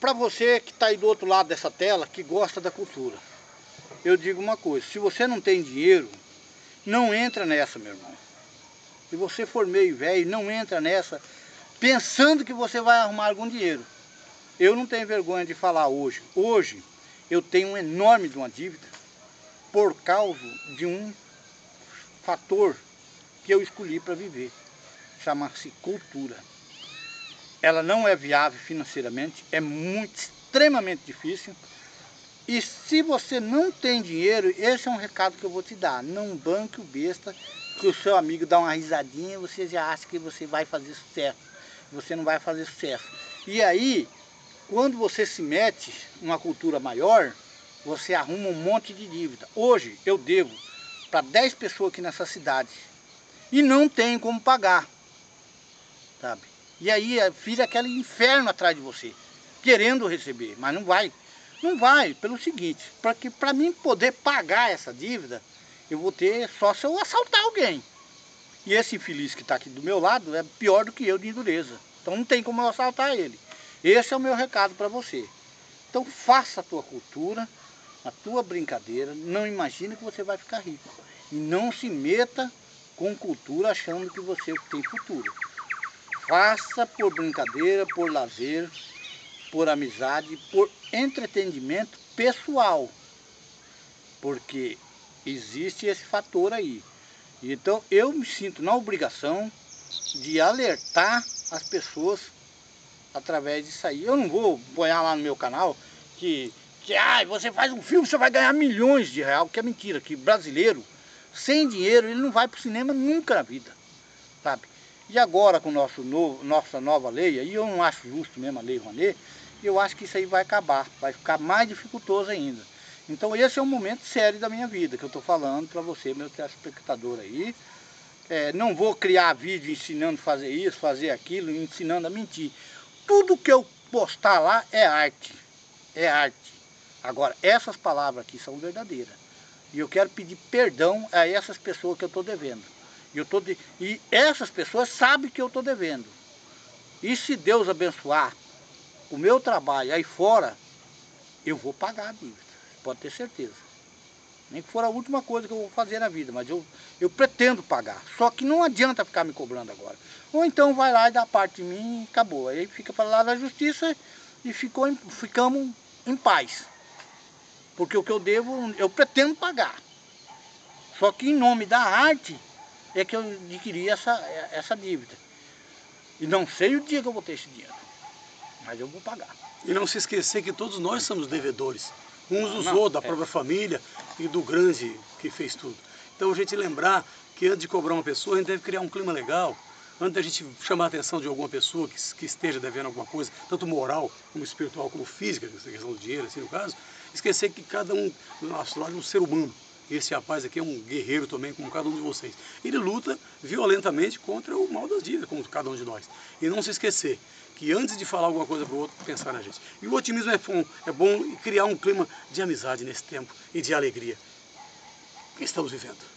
para você que está aí do outro lado dessa tela, que gosta da cultura, eu digo uma coisa, se você não tem dinheiro, não entra nessa, meu irmão. Se você for meio velho, não entra nessa pensando que você vai arrumar algum dinheiro. Eu não tenho vergonha de falar hoje. Hoje eu tenho um enorme de uma dívida por causa de um fator que eu escolhi para viver. Chama-se cultura. Ela não é viável financeiramente, é muito, extremamente difícil. E se você não tem dinheiro, esse é um recado que eu vou te dar. Não banque o besta, que o seu amigo dá uma risadinha e você já acha que você vai fazer sucesso. Você não vai fazer sucesso. E aí, quando você se mete numa cultura maior, você arruma um monte de dívida. Hoje eu devo para 10 pessoas aqui nessa cidade e não tenho como pagar, sabe? E aí fica aquele inferno atrás de você, querendo receber, mas não vai. Não vai, pelo seguinte, porque para mim poder pagar essa dívida, eu vou ter só se eu assaltar alguém. E esse infeliz que está aqui do meu lado é pior do que eu de endureza. Então não tem como eu assaltar ele. Esse é o meu recado para você. Então faça a tua cultura, a tua brincadeira, não imagine que você vai ficar rico. E não se meta com cultura achando que você tem futuro. Faça por brincadeira, por lazer, por amizade, por entretenimento pessoal. Porque existe esse fator aí. Então eu me sinto na obrigação de alertar as pessoas através disso aí. Eu não vou pôr lá no meu canal que, que ah, você faz um filme, você vai ganhar milhões de reais, que é mentira, que brasileiro, sem dinheiro, ele não vai para o cinema nunca na vida, sabe? E agora com nosso novo, nossa nova lei, aí eu não acho justo mesmo a lei Rouanet, eu acho que isso aí vai acabar, vai ficar mais dificultoso ainda. Então esse é um momento sério da minha vida, que eu estou falando para você, meu telespectador aí. É, não vou criar vídeo ensinando a fazer isso, fazer aquilo, ensinando a mentir. Tudo que eu postar lá é arte, é arte. Agora, essas palavras aqui são verdadeiras. E eu quero pedir perdão a essas pessoas que eu estou devendo. E, eu tô de... e essas pessoas sabem que eu estou devendo. E se Deus abençoar o meu trabalho aí fora, eu vou pagar a dívida, pode ter certeza. Nem que for a última coisa que eu vou fazer na vida, mas eu, eu pretendo pagar. Só que não adianta ficar me cobrando agora. Ou então vai lá e dá parte de mim e acabou. Aí fica para lá da justiça e ficou, ficamos em paz. Porque o que eu devo, eu pretendo pagar. Só que em nome da arte, é que eu adquiri essa, essa dívida. E não sei o dia que eu vou ter esse dinheiro, mas eu vou pagar. E não se esquecer que todos nós somos devedores, uns dos outros, da é. própria família e do grande que fez tudo. Então a gente lembrar que antes de cobrar uma pessoa, a gente deve criar um clima legal, antes da gente chamar a atenção de alguma pessoa que, que esteja devendo alguma coisa, tanto moral, como espiritual, como física, essa questão do dinheiro, assim no caso, esquecer que cada um do nosso lado é um ser humano, esse rapaz aqui é um guerreiro também, como cada um de vocês. Ele luta violentamente contra o mal das dívidas, como cada um de nós. E não se esquecer que antes de falar alguma coisa para o outro, pensar na gente. E o otimismo é bom, é bom criar um clima de amizade nesse tempo e de alegria que estamos vivendo.